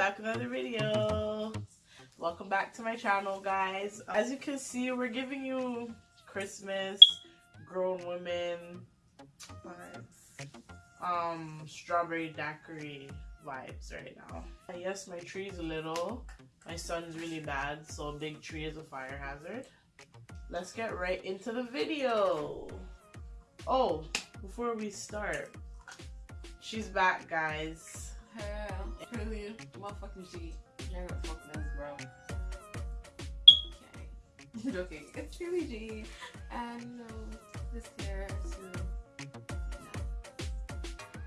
back with another video. Welcome back to my channel, guys. As you can see, we're giving you Christmas, grown women vibes, um, strawberry daiquiri vibes right now. Yes, my tree's a little. My son's really bad, so a big tree is a fire hazard. Let's get right into the video. Oh, before we start, she's back, guys. Hell, really, motherfucking G. You're gonna fuck this, bro. Okay. Joking. It's really G. And, no, this here to.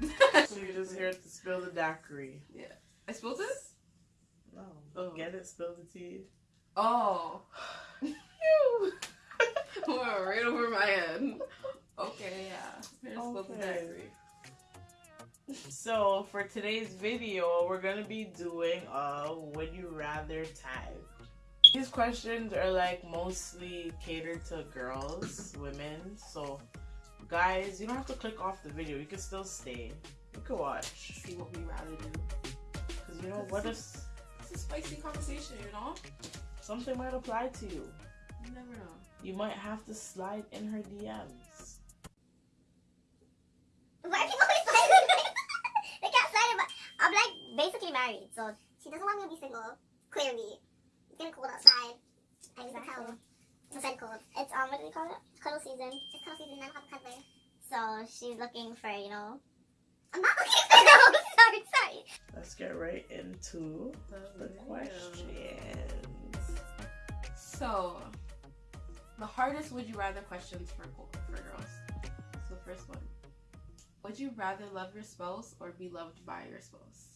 So you're just here to spill the daiquiri. Yeah. I spilled this? No. Oh. Get it? Spill the tea. Oh. Right over my head. Okay, yeah. Here's the Okay. daiquiri. So for today's video, we're gonna be doing a would you rather tag. These questions are like mostly catered to girls, women. So guys, you don't have to click off the video. You can still stay. You can watch. See what we rather do. Cause you know what if It's a spicy conversation, you know? something might apply to you. You never know. You might have to slide in her DMs. Why are people always sliding? they can't slide it, but I'm like basically married, so she doesn't want me to be single. Clearly, it's getting cold outside. I need to tell. I said cold. It's um, what do we call it? Cuddle season. It's cuddle season. I don't have a cuddler, so she's looking for you know. I'm not looking for no. sorry, sorry. Let's get right into the questions. So, the hardest would you rather questions for for girls. So, first one: Would you rather love your spouse or be loved by your spouse?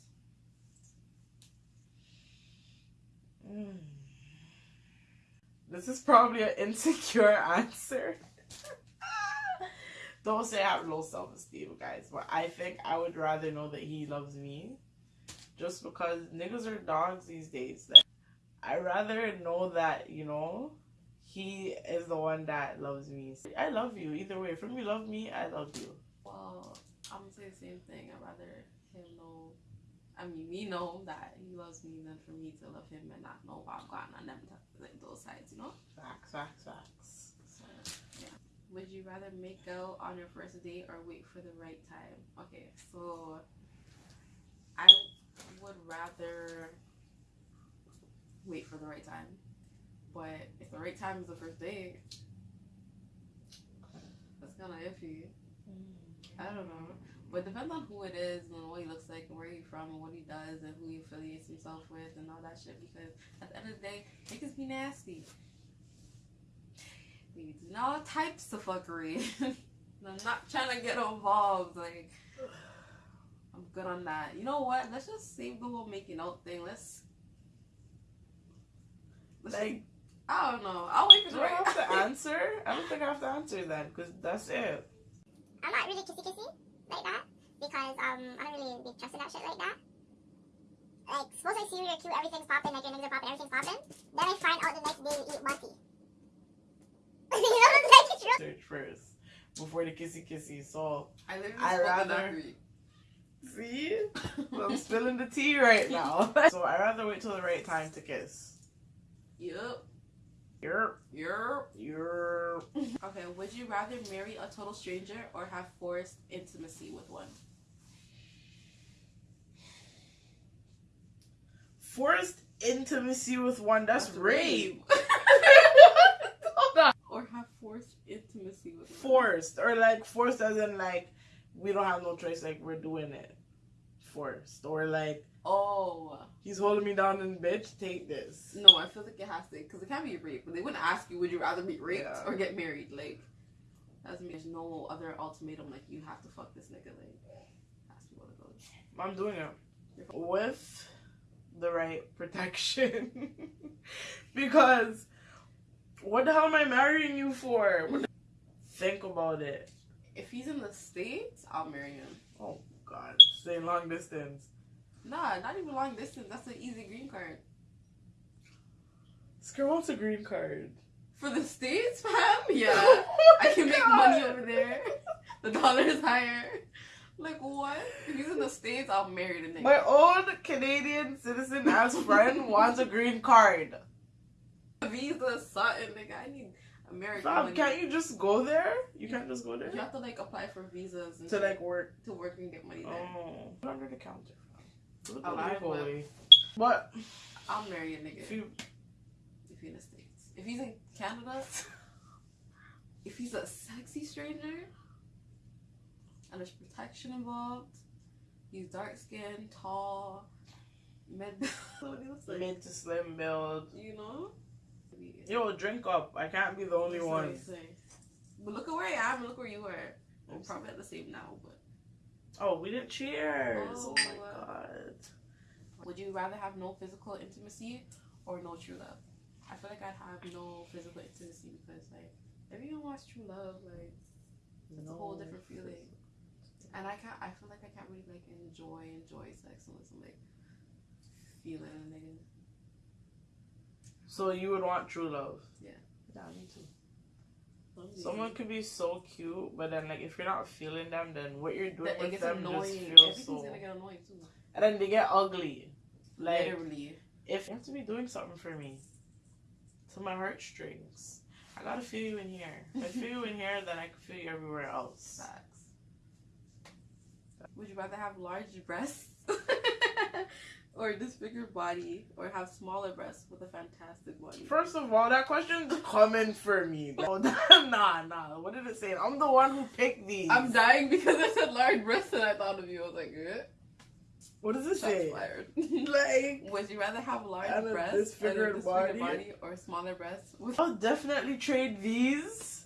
Mm. This is probably an insecure answer. Don't say I have low self esteem, guys, but I think I would rather know that he loves me. Just because niggas are dogs these days. Like, i rather know that, you know, he is the one that loves me. I love you either way. From you love me, I love you. Well, I'm gonna say the same thing. I'd rather him know. I mean, me know that he loves me than for me to love him and not know what I've gotten on them like those sides, you know. Facts, facts, facts. So, yeah. Would you rather make out on your first date or wait for the right time? Okay, so I would rather wait for the right time. But if the right time is the first date, that's kind of iffy. Mm. I don't know. But it depends on who it is and what he looks like and where he's from and what he does and who he affiliates himself with and all that shit. Because at the end of the day, niggas be nasty. They do all types of fuckery. I'm not trying to get involved. Like, I'm good on that. You know what? Let's just save the whole making out thing. Let's. let's Like, I don't know. I'll wait for do the I right have to answer? I don't think I have to answer that because that's it. I'm not really kissy kissy like that because um I don't really be trusting that shit like that. Like suppose I see you, you're cute, everything's popping, like your niggas are popping, everything's popping. Then I find out the next day you eat monkey. you know what I'm saying? It's real. Search first before the kissy kissy. So, I literally I rather- that read. see? I'm spilling the tea right now. so, i rather wait till the right time to kiss. Yup. Yerp, Yup. yerp. Okay, would you rather marry a total stranger or have forced intimacy with one? Forced intimacy with one, that's, rape. Hold on. Or have forced intimacy with one? Forced, or like forced as in like, we don't have no choice, like, we're doing it. Forced. Or like, Oh. he's holding me down and bitch, take this. No, I feel like it has to, because it can't be rape. But they wouldn't ask you, would you rather be raped Yeah. or get married? Like, that's there's no other ultimatum. Like, you have to fuck this nigga. Like, has to be one of those. I'm doing it with the right protection. because what the hell am I marrying you for? Think about it. If he's in the States, I'll marry him. Oh God, staying long distance. Nah, not even long distance. That's an easy green card. This girl wants a green card. For the States, fam? Yeah. Oh I can make money over there. The dollar is higher. Like what? If he's in the States, I'll marry the nigga. My own Canadian citizen ass friend wants a green card. Visa, something, nigga. I need American can't you just go there? You can't just go there You have to like apply for visas and to like work. to work and get money there. Oh, put under the counter. fam. Do it Alive, but- But I'll marry a nigga if you if he's in the States. If he's in Canada, if he's a sexy stranger and there's protection involved, he's dark skinned, tall, mid what he looks like. mid to slim build, You know? yo, drink up. I can't be the only Sorry, one. sorry. But look at where I am and look where you are. We're probably at the same now, but Oh, we didn't cheers. Oh, Oh, my uh, god. would you rather have no physical intimacy or no true love? I feel like I'd have no physical intimacy because like if you don't watch true love, like it's a whole different feeling. And I can't I feel like I can't really like enjoy enjoy sex unless I'm like feeling a nigga. So you would want true love? Yeah. Yeah, me too. Something. Someone could be so cute, but then like if you're not feeling them, then what you're doing that it with gets them just annoying. feels Everything's so. gonna get annoying too. And then they get ugly. Like Literally. if you have to be doing something for me, to my heartstrings, I gotta feel you in here. If I feel you in here, then I can feel you everywhere else. Facts. Would you rather have large breasts or a disfigured body or have smaller breasts with a fantastic body? First of all, that question's coming for me. No, nah, nah. What did it say? I'm the one who picked these. I'm dying because I said large breasts and I thought of you. I was like, eh, What does it shots say? fired. Like, Would you rather have large breasts and a disfigured disfigured body? body? or smaller breasts? With- I'll definitely trade these.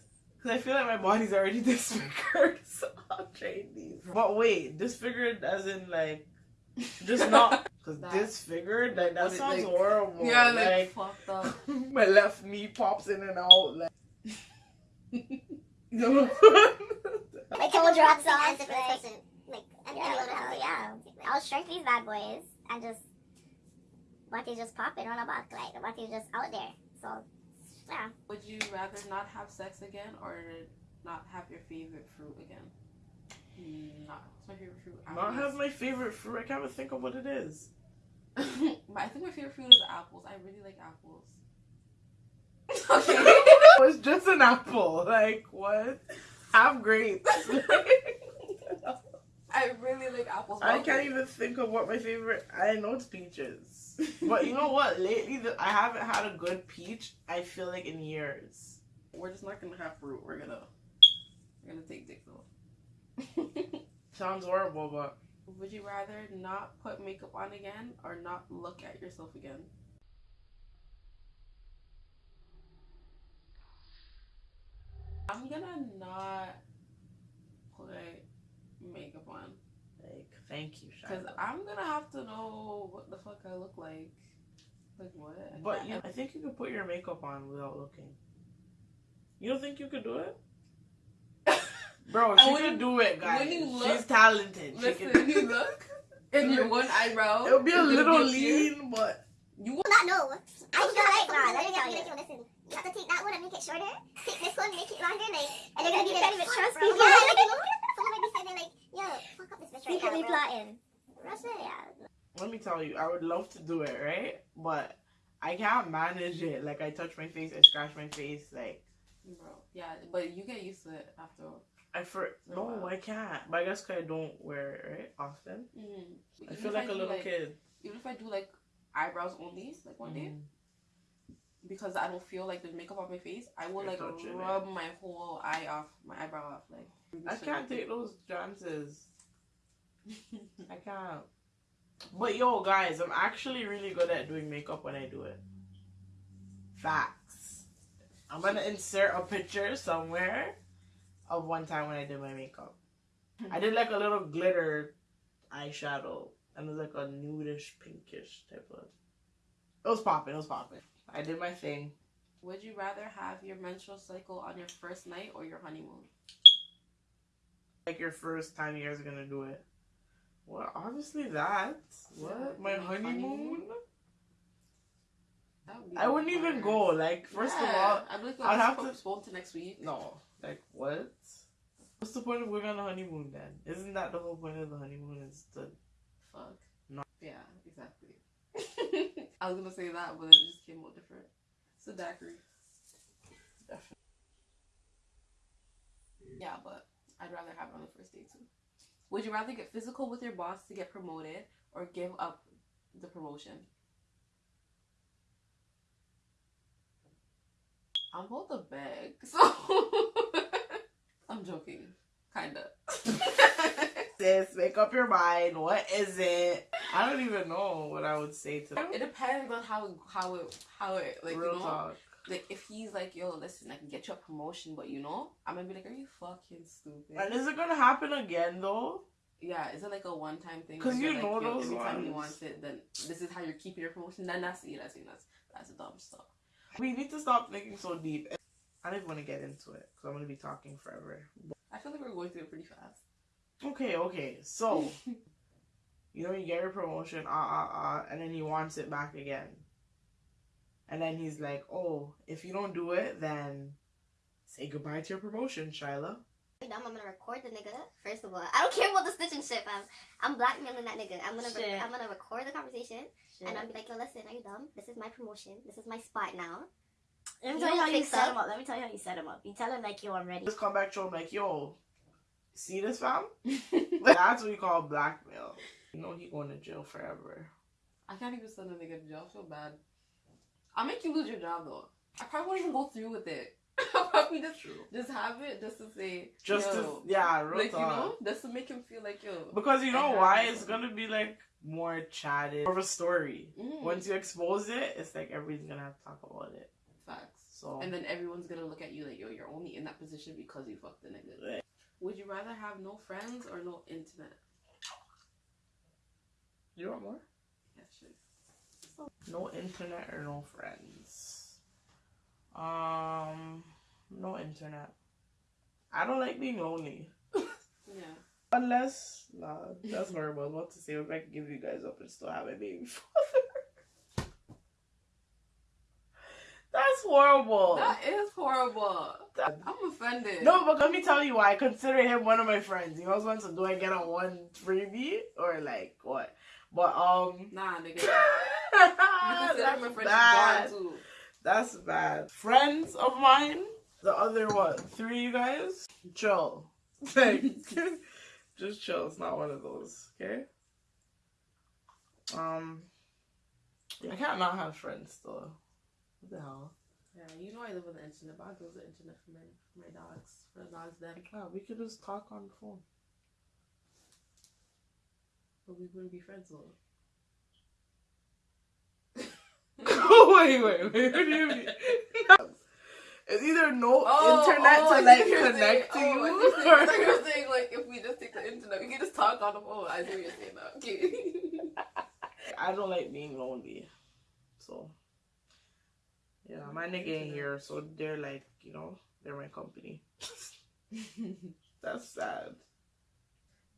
Because I feel like my body's already disfigured. So I'll trade these. But wait, disfigured as in like, just not. Because That- disfigured, like, that What it, sounds like- horrible. yeah, like, like fucked up. my left knee pops in and out. Like, you know? Like couple drops off. Answer for like- this person. Like, I Yeah, think what the hell, yeah. I'll shrink these bad boys and just what is just popping on a back, like what is just out there. So yeah. Would you rather not have sex again or not have your favorite fruit again? Mm, not my favorite fruit. Not have my favorite fruit. I can't even think of what it is. I think my favorite fruit is apples. I really like apples. okay. Oh, it's just an apple. Like, what? Have grapes. I really like apples. I can't even think of what my favorite. I know it's peaches, but you know what? Lately, the, I haven't had a good peach. I feel like in years. We're just not gonna have fruit. We're gonna we're gonna take dick though. Sounds horrible, but Would you rather not put makeup on again or not look at yourself again? I'm gonna not put makeup on like, thank you, because I'm gonna have to know what the fuck I look like. Like what? But can't- you, I think you could put your makeup on without looking. You don't think you could do it, bro? And She when could do it, guys. when you She's look- talented. She Listen, can. you look and your one eyebrow. It'll be a little be here. lean, but You will not know. I feel no, like nah, nah, let let me me tell tell you. you. Listen, you have to take that one and make it shorter. Take this one, make it longer. Like, and they're gonna be You like, can't even "Fuck, trust bro." Yeah, yo, fuck up this bitch right now, bro. plotting. That's yeah. let me tell you, I would love to do it, right? But I can't manage it. Like I touch my face, I scratch my face. Like Bro, yeah, but you get used to it after. I for For no, while. I can't. But I guess cause I don't wear it right often. Mm. I Even feel like a little like, kid. Even if I do like eyebrows only, like one day, Mm. because I don't feel like the makeup on my face, I will You're like touching it. rub my whole eye off, my eyebrow off, like. I can't take those chances. I can't. But yo, guys, I'm actually really good at doing makeup when I do it. Facts. I'm gonna insert a picture somewhere of one time when I did my makeup. I did like a little glitter eyeshadow, and it was like a nudish, pinkish type of. It was popping. It was popping. I did my thing. Would you rather have your menstrual cycle on your first night or your honeymoon? Like your first time you guys are gonna do it. Well, obviously that. What? Yeah, my honeymoon? honeymoon? Would I wouldn't even go. Like, first of all, I'd like, I'd have to- postpone to next week. no. Like, what? What's the point of going on a honeymoon then? Isn't that the whole point of the honeymoon? Is to Fuck. No. Yeah, exactly. I was gonna say that, but it just came out different. It's a daiquiri. Definitely. Yeah, but I'd rather have it on the first date too. Would you rather get physical with your boss to get promoted or give up the promotion? I'm both a beg, so I'm joking, kinda. sis, make up your mind. What is it? I don't even know what I would say to them. it depends on how how it how it like Real you know talk. Like if he's like yo listen I can get you a promotion but you know I'm gonna be like are you fucking stupid And is it gonna happen again though? yeah is it like a one time thing 'Cause where you know like, those every time he ones. wants it then this is how you're keeping your promotion then that's yeah that's that's that's dumb stuff We need to stop thinking so deep. I don't even want to get into it because I'm gonna be talking forever. I feel like we're going through it pretty fast Okay, okay. So, you know, you get your promotion, ah, ah, ah, and then he wants it back again. And then he's like, oh, if you don't do it, then say goodbye to your promotion, Shyla. Dumb, I'm gonna record the nigga. First of all, I don't care about the snitching shit, fam. I'm blackmailing that nigga. I'm gonna re- I'm gonna record the conversation and I'll be like, yo, listen, are you dumb? This is my promotion. This is my spot now. Let me You tell you how you set up? him up. Let me tell you how you set him up. You tell him like, yo, I'm ready. Just come back to him like, yo, see this fam? That's what you call blackmail. You know he going to jail forever. I can't even send a nigga to jail I feel bad I'll make you lose your job though I probably won't even go through with it I'll probably just True. just have it just to say Just yo, to, yeah, real like talk. you know just to make him feel like yo Because you know why? it. It's gonna be like more chatted, more of a story. mm, Once you expose it, it's like everybody's gonna have to talk about it. facts So And then everyone's gonna look at you like, yo, you're only in that position because you fucked the nigga. Right. Would you rather have no friends or no internet? you want more? No internet or no friends. Um, no internet. I don't like being lonely. Yeah. Unless, nah, that's horrible. I was about to say if I could give you guys up and still have a baby father. That's horrible. That is horrible. That- I'm offended. No, but let me tell you why. I consider him one of my friends. He always wants to do I get on one freebie or like what? But um Nah, nigga. That's bad. That's bad. Friends of mine, the other what, three you guys? Chill. Like just chill. It's not one of those, okay? Um I can't not have friends though. What the hell? Yeah, you know I live on the internet, but I go to the internet for my for my dogs. For the dogs them. Yeah, we could just talk on the phone. But we wouldn't be friends though. Wait, wait, wait. What do you mean? It's either no oh, internet oh, I to like connect saying. to Oh, I you. see what you're saying. I thought you were saying like if we just take the internet, we can just talk on the phone. I see what you're saying now. Okay. I don't like being lonely. So yeah, my nigga ain't here, so they're like, you know, they're my company. That's sad.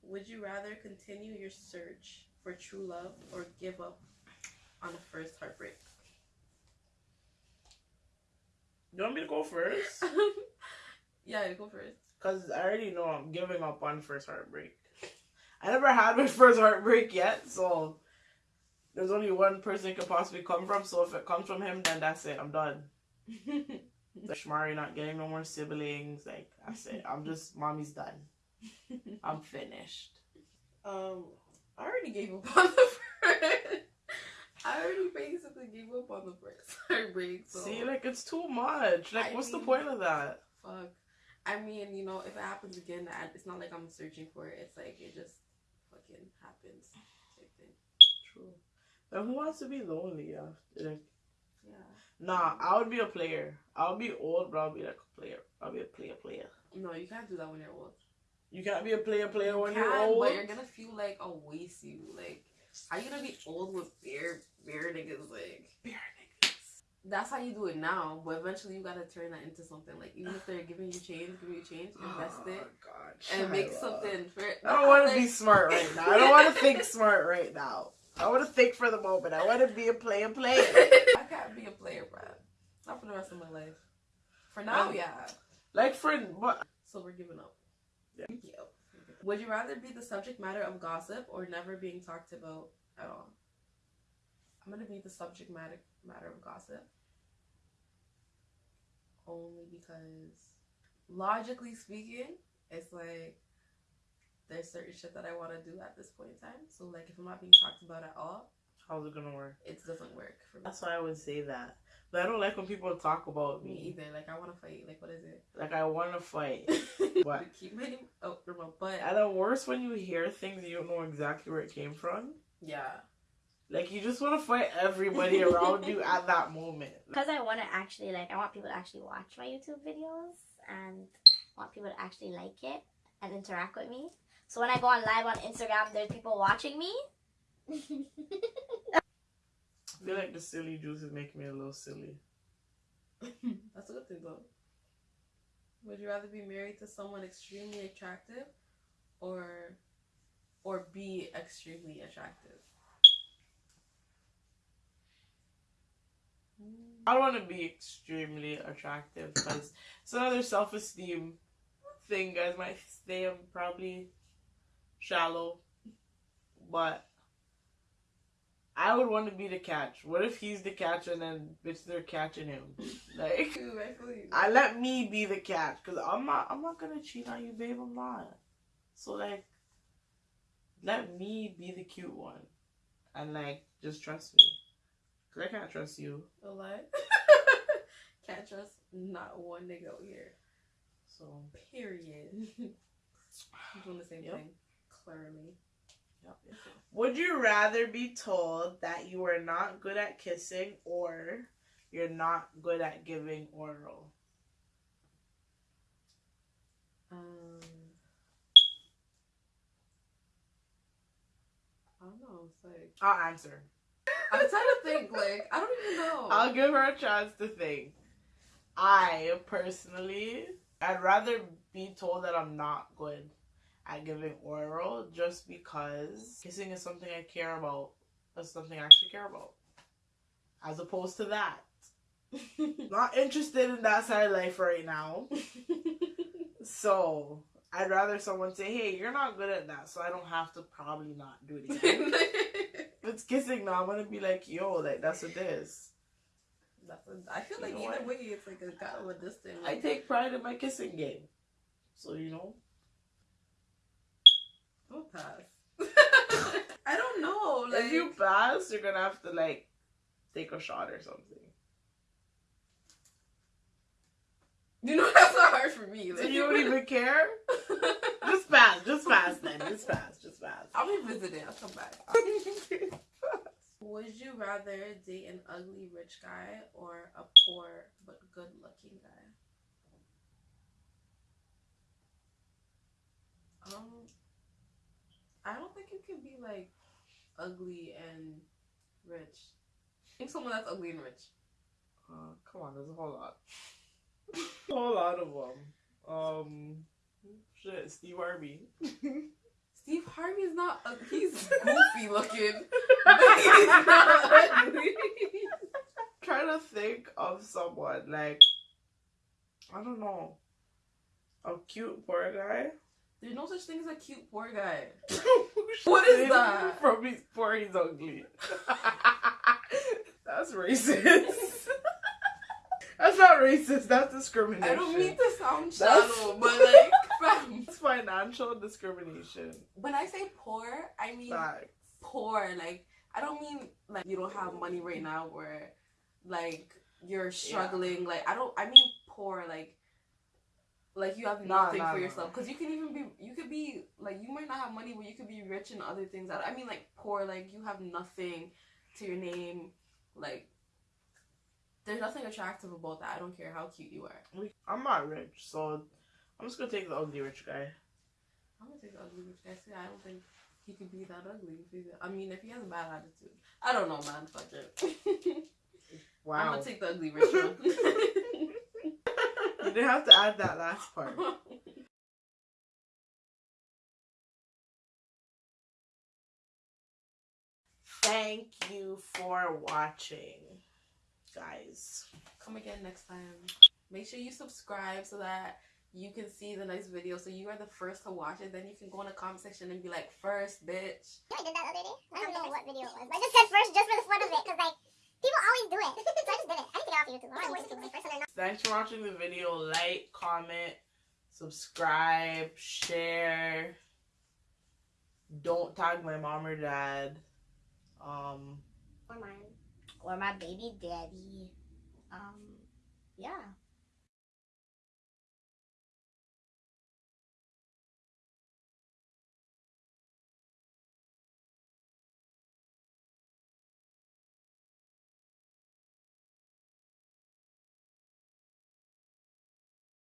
Would you rather continue your search for true love or give up on a first heartbreak? You want me to go first? yeah, you go first. Cause I already know I'm giving up on first heartbreak. I never had my first heartbreak yet, so there's only one person it could possibly come from. So if it comes from him, then that's it. I'm done. Like Shmari not getting no more siblings. Like that's it. I'm just mommy's done. I'm finished. um, I already gave up on the first. I already basically gave up on the first heartbreak. So See, like it's too much. Like, I what's the point of that? fuck. I mean, you know, if it happens again, I- it's not like I'm searching for it. It's like it just fucking happens. Type thing. True. But who wants to be lonely? After? Like, Yeah. nah, I would be a player. I'll be old, but I'll be like a player. I'll be a player, player. No, you can't do that when you're old. You can't be a player, player You when can, you're old. but you're gonna feel like I'll waste you. Like, how you gonna be old with bare bare niggas? Like, Bare niggas. that's how you do it now. But eventually, you gotta turn that into something. Like, even if they're giving you change, give you change, invest Oh, it God, and make something. For, I don't want to like, be smart right now. I don't want to think smart right now. I want to think for the moment. I want to be a player, player. I can't be a player, bro. Not for the rest of my life. For now, Um, yeah. Like for what? So we're giving up. Yeah. Yep. Would you rather be the subject matter of gossip or never being talked about at all? I'm gonna be the subject matter matter of gossip. Only because logically speaking, it's like there's certain shit that I want to do at this point in time. So like if I'm not being talked about at all, How's it gonna work? it doesn't work for me. That's why I would say that. But I don't like when people talk about Me me. either. Like I want to fight. Like what is it? Like I want to fight. What? Keep my name out from my butt. And the worst when you hear things you don't know exactly where it came from. Yeah. Like you just want to fight everybody around you at that moment. Because I want to actually like, I want people to actually watch my YouTube videos and want people to actually like it and interact with me. So when I go on live on Instagram, there's people watching me. I feel like the silly juice is making me a little silly. That's a good thing though. Would you rather be married to someone extremely attractive or or be extremely attractive? I don't want to be extremely attractive because it's another self esteem thing, guys. Might say I'm probably shallow, but I would want to be the catch. What if he's the catch and then bitch they're catching him? Like Ooh, I feel you. I let me be the catch because I'm not. I'm not gonna cheat on you, babe. I'm not. So like, let me be the cute one, and like just trust me. Cause I can't trust you. A lie. Can't trust not one nigga out here. So Period. I'm doing the same Yep. thing. Clearly. Would you rather be told that you are not good at kissing or you're not good at giving oral? Um. I don't know. It's like I'll answer. I'm trying to think. Like I don't even know. I'll give her a chance to think. I personally, I'd rather be told that I'm not good at giving oral just because kissing is something I care about. That's something I actually care about. As opposed to that. Not interested in that side of life right now. So I'd rather someone say, "Hey, you're not good at that," so I don't have to probably not do it again. if it's kissing now, I'm gonna be like, "Yo, like that's what it is." That's I feel You like either what? way, it's like a kind of a distance. I take pride in my kissing game, so you know. I'll pass. I don't know. Like if you pass, you're gonna have to like take a shot or something. you know that's not hard for me. So Like, you don't even care. Just pass. Just pass then. Just pass. Just pass. I'll be visiting. I'll come back. Would you rather date an ugly rich guy or a poor but good looking guy? Um, I don't think you can be like ugly and rich. think someone that's ugly and rich. Uh, come on, there's a whole lot. a whole lot of them. Um, shit, Steve Harvey. Steve Harvey is not. Uh, he's goofy looking. but he's not ugly. Trying to think of someone like I don't know, a cute poor guy. There's no such thing as a cute poor guy. What is that? From he's poor, he's ugly. That's racist. That's not racist. That's discrimination. I don't mean to sound shallow, but like, fam, It's financial discrimination. when I say poor, I mean Facts. poor. Like, I don't mean like you don't have money right now, where like you're struggling. Like, I don't. I mean poor. Like, like you have nothing nah, for nah. yourself. Because you can even be. You could be like you might not have money, but you could be rich in other things. I I mean like poor. Like you have nothing to your name. Like. There's nothing attractive about that. I don't care how cute you are. I'm not rich, so I'm just gonna take the ugly rich guy. I'm gonna take the ugly rich guy. See, I don't think he could be that ugly. If he's, I mean, if he has a bad attitude, I don't know, man. Fuck it. wow. I'm gonna take the ugly rich one. I didn't have to add that last part. Thank you for watching, guys. Come again next time. Make sure you subscribe so that you can see the next video. So you are the first to watch it. Then you can go in the comment section and be like, first, bitch. I did that other day. I don't know what video it was. But I just said first just for the fun of it. Because, like, Thanks for watching the video. Like, comment, subscribe, share. Don't tag my mom or dad. Um, or mine. Or my baby daddy. Um, yeah.